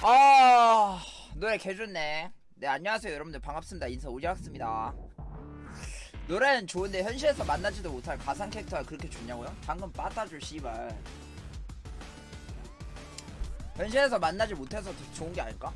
아 노래 개좋네. 네 안녕하세요 여러분들. 반갑습니다. 인사 오지않습니다. 노래는 좋은데 현실에서 만나지도 못할 가상 캐릭터가 그렇게 좋냐고요? 방금 빠따줄 씨발. 현실에서 만나지 못해서 더 좋은 게 아닐까?